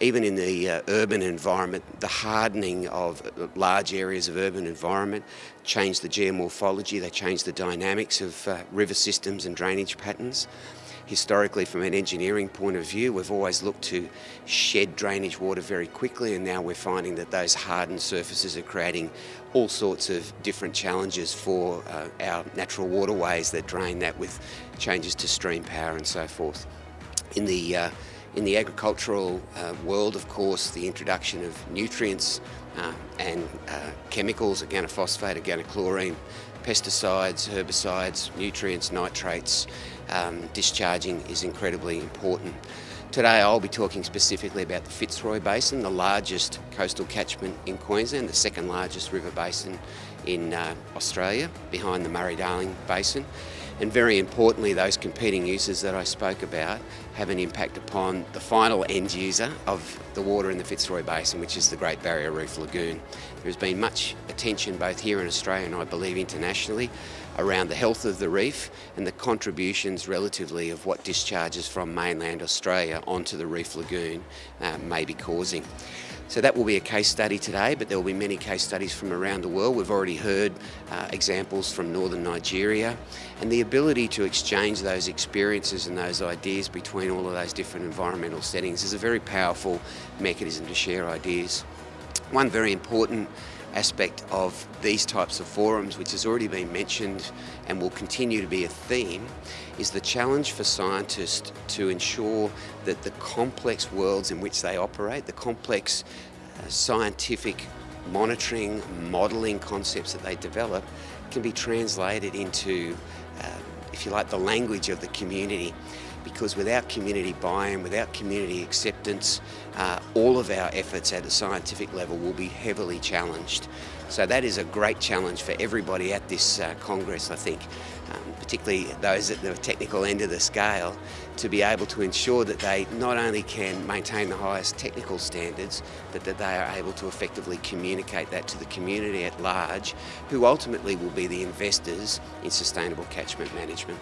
even in the uh, urban environment, the hardening of large areas of urban environment change the geomorphology, they change the dynamics of uh, river systems and drainage patterns. Historically, from an engineering point of view, we've always looked to shed drainage water very quickly and now we're finding that those hardened surfaces are creating all sorts of different challenges for uh, our natural waterways that drain that with changes to stream power and so forth. In the uh, in the agricultural uh, world, of course, the introduction of nutrients uh, and uh, chemicals, organophosphate, organochlorine, pesticides, herbicides, nutrients, nitrates, um, discharging is incredibly important. Today I'll be talking specifically about the Fitzroy Basin, the largest coastal catchment in Queensland, the second largest river basin in uh, Australia, behind the Murray-Darling Basin. And very importantly, those competing uses that I spoke about have an impact upon the final end user of the water in the Fitzroy Basin, which is the Great Barrier Reef Lagoon. There's been much attention both here in Australia and I believe internationally around the health of the reef and the contributions relatively of what discharges from mainland Australia onto the Reef Lagoon uh, may be causing. So that will be a case study today, but there will be many case studies from around the world. We've already heard uh, examples from northern Nigeria, and the ability to exchange those experiences and those ideas between all of those different environmental settings is a very powerful mechanism to share ideas. One very important aspect of these types of forums, which has already been mentioned and will continue to be a theme, is the challenge for scientists to ensure that the complex worlds in which they operate, the complex uh, scientific monitoring, modelling concepts that they develop can be translated into, uh, if you like, the language of the community because without community buy-in, without community acceptance, uh, all of our efforts at a scientific level will be heavily challenged. So that is a great challenge for everybody at this uh, Congress, I think, um, particularly those at the technical end of the scale, to be able to ensure that they not only can maintain the highest technical standards, but that they are able to effectively communicate that to the community at large, who ultimately will be the investors in sustainable catchment management.